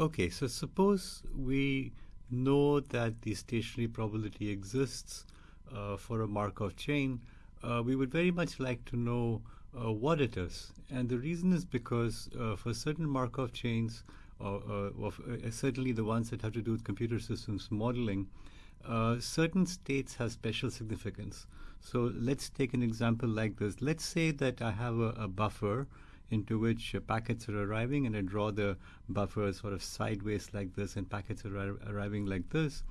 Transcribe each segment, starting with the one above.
Okay, so suppose we know that the stationary probability exists uh, for a Markov chain. Uh, we would very much like to know uh, what it is. And the reason is because uh, for certain Markov chains, uh, of, certainly the ones that have to do with computer systems modeling, certain states have special significance. So let's take an example like this. Let's say that I have a, a buffer into which packets are arriving, and I draw the buffer sort of sideways like this, and packets are ar- arriving like this.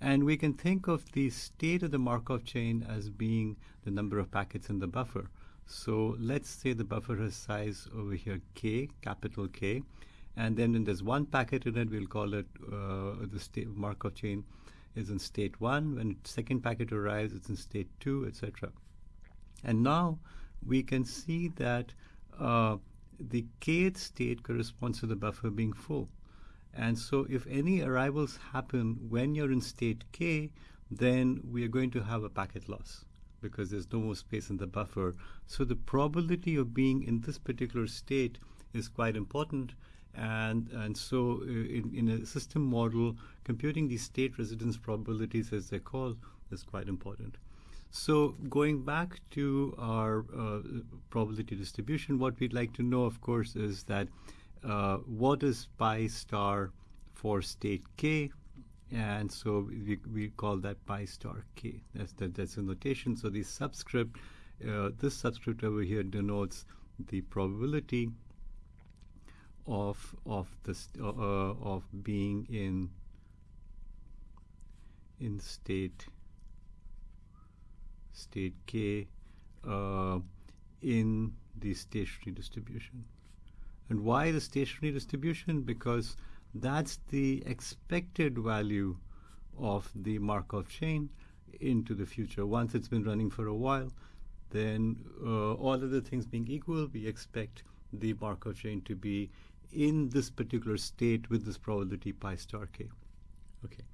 And we can think of the state of the Markov chain as being the number of packets in the buffer. So let's say the buffer has size over here k, capital K, and then when there's one packet in it, we'll call it uh, the state Markov chain is in state one. When second packet arrives, it's in state two, etc. And now we can see that uh, the kth state corresponds to the buffer being full. And so if any arrivals happen when you're in state k, then we are going to have a packet loss because there's no more space in the buffer. So the probability of being in this particular state is quite important. And, and so uh, in, in a system model, computing these state residence probabilities, as they're called, is quite important. So going back to our uh, probability distribution, what we'd like to know, of course, is that uh, what is pi star for state k, and so we, we call that pi star k. That's the, that's the notation. So the subscript, uh, this subscript over here denotes the probability of of this uh, uh, of being in in state state k uh, in the stationary distribution. And why the stationary distribution? Because that's the expected value of the Markov chain into the future. Once it's been running for a while, then uh, all other things being equal, we expect the Markov chain to be in this particular state with this probability pi star k. Okay.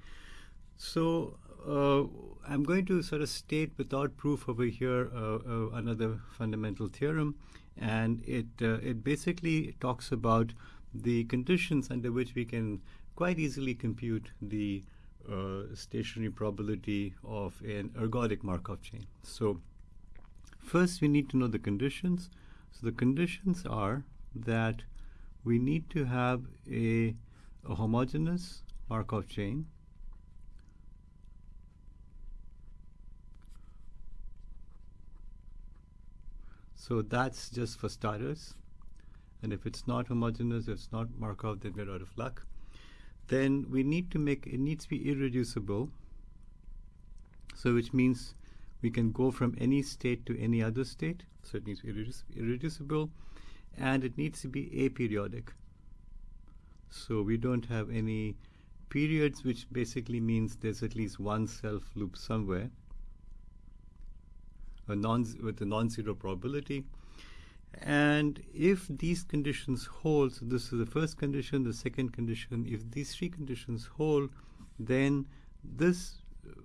So uh, I'm going to sort of state without proof over here uh, uh, another fundamental theorem, and it uh, it basically talks about the conditions under which we can quite easily compute the uh, stationary probability of an ergodic Markov chain. So first we need to know the conditions. So the conditions are that we need to have a, a homogeneous Markov chain So that's just for starters. And if it's not homogeneous, if it's not Markov, then we're out of luck. Then we need to make it needs to be irreducible. So which means we can go from any state to any other state. So it needs to be irreducible, and it needs to be aperiodic. So we don't have any periods, which basically means there's at least one self loop somewhere a non with a non-zero probability. And if these conditions hold, so this is the first condition, the second condition, if these three conditions hold, then this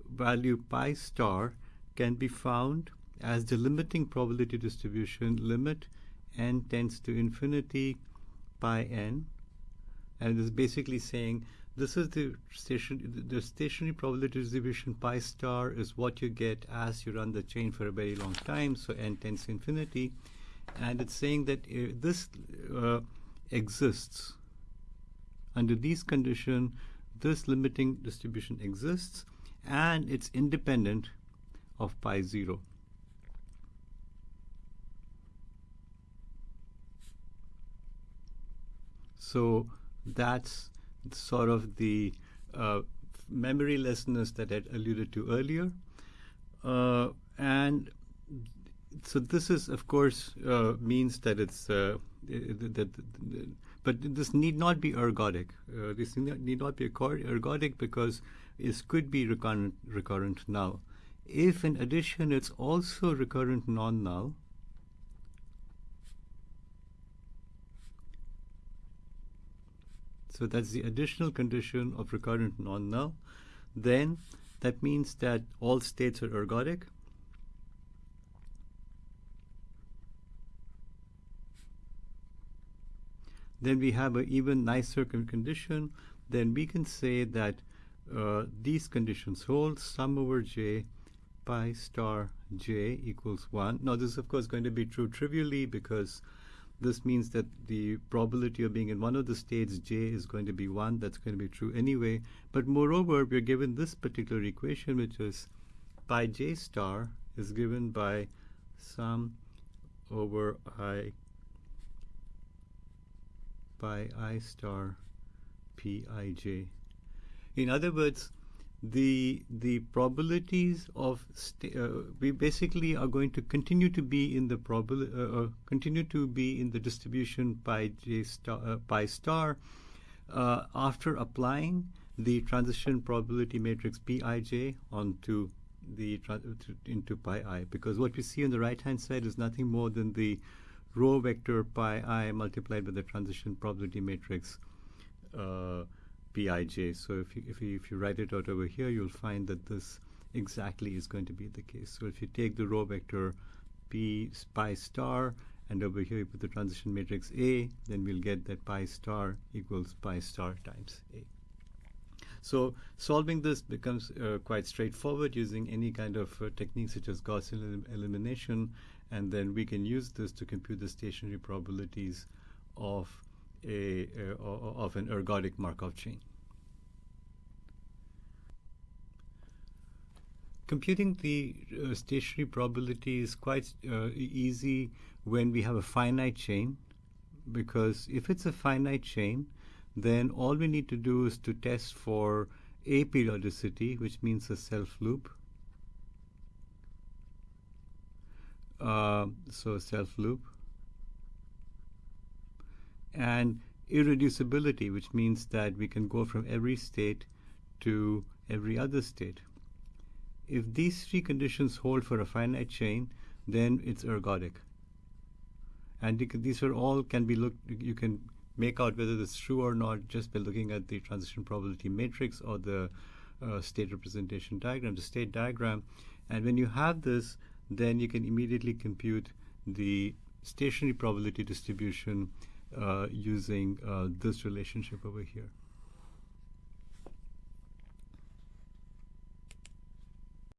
value pi star can be found as the limiting probability distribution limit n tends to infinity pi n. And is basically saying this is the station the stationary probability distribution pi star is what you get as you run the chain for a very long time so n tends to infinity. And it's saying that uh, this uh, exists. Under these conditions this limiting distribution exists and it's independent of pi 0 so that's sort of the uh, memorylessness that I alluded to earlier. Uh, and so this is, of course, uh, means that it's uh, that, but this need not be ergodic. Uh, this need not be ergodic because it could be recurrent, recurrent null. If, in addition, it's also recurrent non-null, So that's the additional condition of recurrent non-null. Then that means that all states are ergodic. then we have an even nicer condition. Then we can say that uh, these conditions hold sum over j pi star j equals 1. Now, this is, of course, going to be true trivially because this means that the probability of being in one of the states j is going to be 1. That's going to be true anyway. But moreover, we're given this particular equation, which is pi j star is given by sum over i pi i star pij. In other words, the the probabilities of uh, we basically are going to continue to be in the probabil uh, uh, continue to be in the distribution pi j star uh, pi star uh, after applying the transition probability matrix pij onto the into pi i. Because what we see on the right hand side is nothing more than the row vector pi i multiplied by the transition probability matrix uh, pij. So if you, if you if you write it out over here, you'll find that this exactly is going to be the case. So if you take the row vector p pi star and over here you put the transition matrix A, then we'll get that pi star equals pi star times A. So solving this becomes uh, quite straightforward using any kind of uh, such as Gaussian elim elimination, and then we can use this to compute the stationary probabilities of a, uh, of an ergodic Markov chain. Computing the uh, stationary probability is quite uh, easy when we have a finite chain, because if it's a finite chain, then all we need to do is to test for aperiodicity, which means a self loop. Uh, so self loop and irreducibility, which means that we can go from every state to every other state. If these three conditions hold for a finite chain, then it's ergodic. And these are all can be looked, you can make out whether it's true or not just by looking at the transition probability matrix or the uh, state representation diagram, the state diagram. And when you have this, then you can immediately compute the stationary probability distribution using uh, this relationship over here.